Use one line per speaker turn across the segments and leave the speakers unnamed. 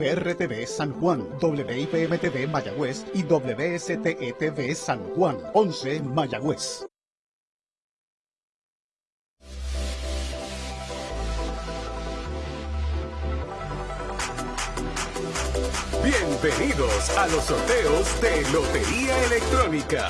PRTV San Juan, WIPM-TV Mayagüez y WSTETV San Juan, 11 Mayagüez.
Bienvenidos a los sorteos de Lotería Electrónica.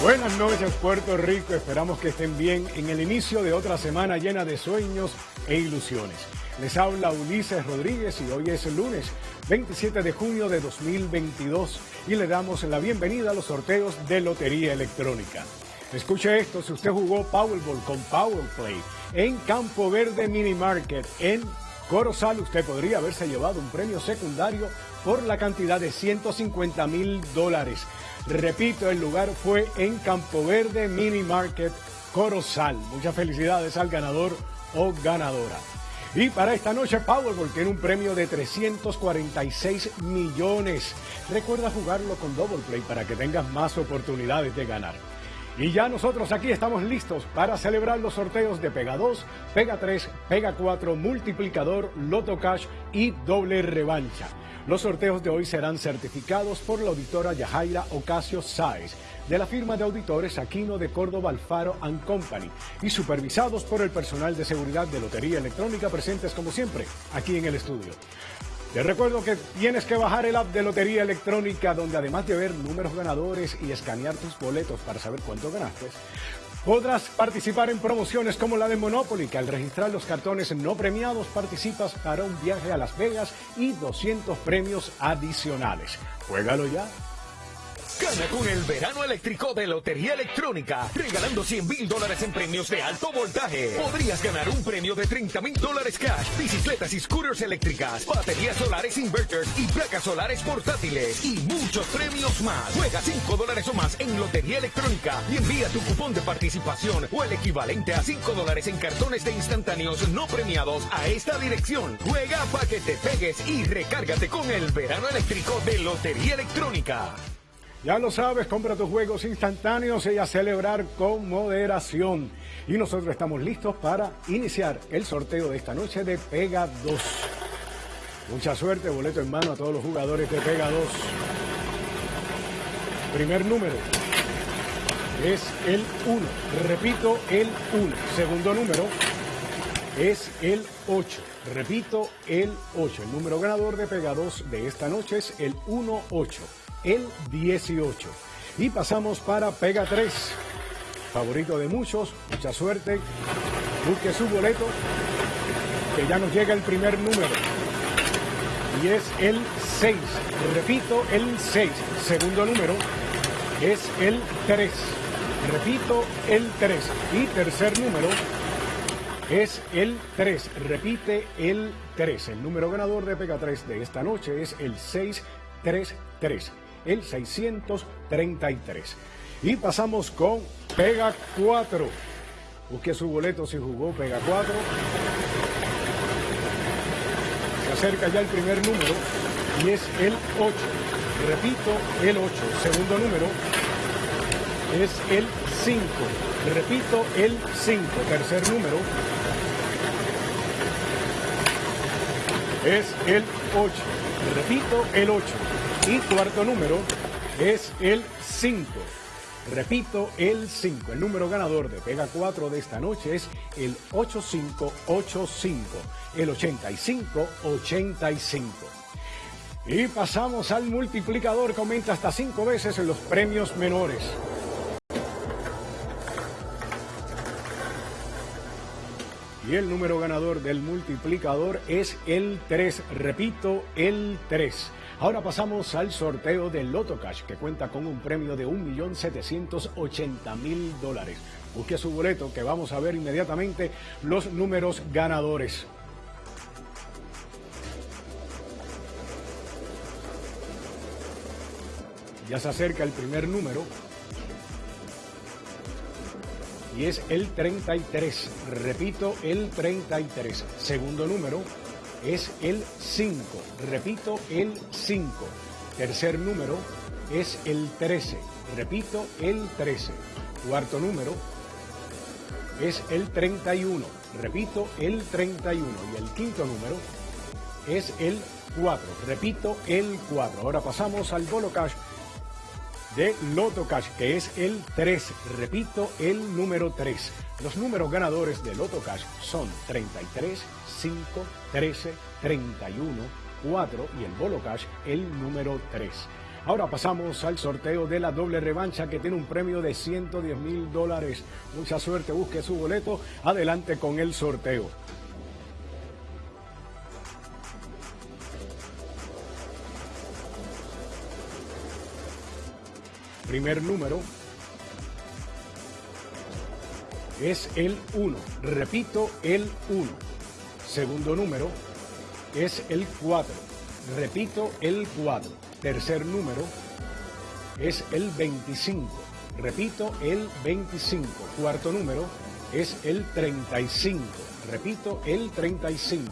Buenas noches Puerto Rico, esperamos que estén bien en el inicio de otra semana llena de sueños e ilusiones. Les habla Ulises Rodríguez y hoy es el lunes 27 de junio de 2022 y le damos la bienvenida a los sorteos de Lotería Electrónica. Escuche esto, si usted jugó Powerball con Powerplay en Campo Verde Mini Market en Corozal, usted podría haberse llevado un premio secundario por la cantidad de 150 mil dólares. Repito, el lugar fue en Campo Verde Mini Market Corozal. Muchas felicidades al ganador o ganadora. Y para esta noche Powerball tiene un premio de 346 millones. Recuerda jugarlo con Double Play para que tengas más oportunidades de ganar. Y ya nosotros aquí estamos listos para celebrar los sorteos de Pega 2, Pega 3, Pega 4, Multiplicador, Loto Cash y Doble Revancha. Los sorteos de hoy serán certificados por la auditora Yajaira Ocasio Sáez de la firma de auditores Aquino de Córdoba Alfaro and Company y supervisados por el personal de seguridad de Lotería Electrónica presentes como siempre aquí en el estudio. Te recuerdo que tienes que bajar el app de Lotería Electrónica donde además de ver números ganadores y escanear tus boletos para saber cuánto ganaste, Podrás participar en promociones como la de Monopoly, que al registrar los cartones no premiados participas para un viaje a Las Vegas y 200 premios adicionales. Juégalo ya.
Gana con el verano eléctrico de Lotería Electrónica, regalando 100 mil dólares en premios de alto voltaje. Podrías ganar un premio de 30 mil dólares cash, bicicletas y scooters eléctricas, baterías solares inverters y placas solares portátiles y muchos premios más. Juega 5 dólares o más en Lotería Electrónica y envía tu cupón de participación o el equivalente a 5 dólares en cartones de instantáneos no premiados a esta dirección. Juega para que te pegues y recárgate con el verano eléctrico de Lotería Electrónica.
Ya lo sabes, compra tus juegos instantáneos y a celebrar con moderación. Y nosotros estamos listos para iniciar el sorteo de esta noche de Pega 2. Mucha suerte, boleto en mano a todos los jugadores de Pega 2. Primer número es el 1. Repito, el 1. Segundo número es el 8. Repito, el 8. El número ganador de Pega 2 de esta noche es el 1-8 el 18. Y pasamos para Pega 3. Favorito de muchos, mucha suerte. Busque su boleto, que ya nos llega el primer número. Y es el 6. Repito, el 6. Segundo número es el 3. Repito, el 3. Y tercer número es el 3. Repite el 3. El número ganador de Pega 3 de esta noche es el 633 el 633. Y pasamos con Pega 4. Busque su boleto si jugó Pega 4. Se acerca ya el primer número y es el 8. Repito, el 8. Segundo número es el 5. Repito, el 5. Tercer número es el 8. Repito, el 8. Y cuarto número es el 5. Repito, el 5. El número ganador de Pega 4 de esta noche es el 8585. El 8585. Y pasamos al multiplicador que aumenta hasta 5 veces en los premios menores. Y el número ganador del multiplicador es el 3. Repito, el 3. Ahora pasamos al sorteo del Loto Cash, que cuenta con un premio de 1.780.000 dólares. Busque su boleto, que vamos a ver inmediatamente los números ganadores. Ya se acerca el primer número. Y es el 33. Repito, el 33. Segundo número es el 5. Repito, el 5. Tercer número es el 13. Repito, el 13. Cuarto número es el 31. Repito, el 31. Y el quinto número es el 4. Repito, el 4. Ahora pasamos al Bolo Cash de Loto Cash, que es el 3. Repito, el número 3. Los números ganadores de Loto Cash son 33, 5, 13, 31, 4 y el Bolo Cash el número 3. Ahora pasamos al sorteo de la doble revancha que tiene un premio de 110 mil dólares. Mucha suerte, busque su boleto. Adelante con el sorteo. Primer número es el 1. Repito, el 1. Segundo número es el 4. Repito, el 4. Tercer número es el 25. Repito, el 25. Cuarto número es el 35. Repito, el 35.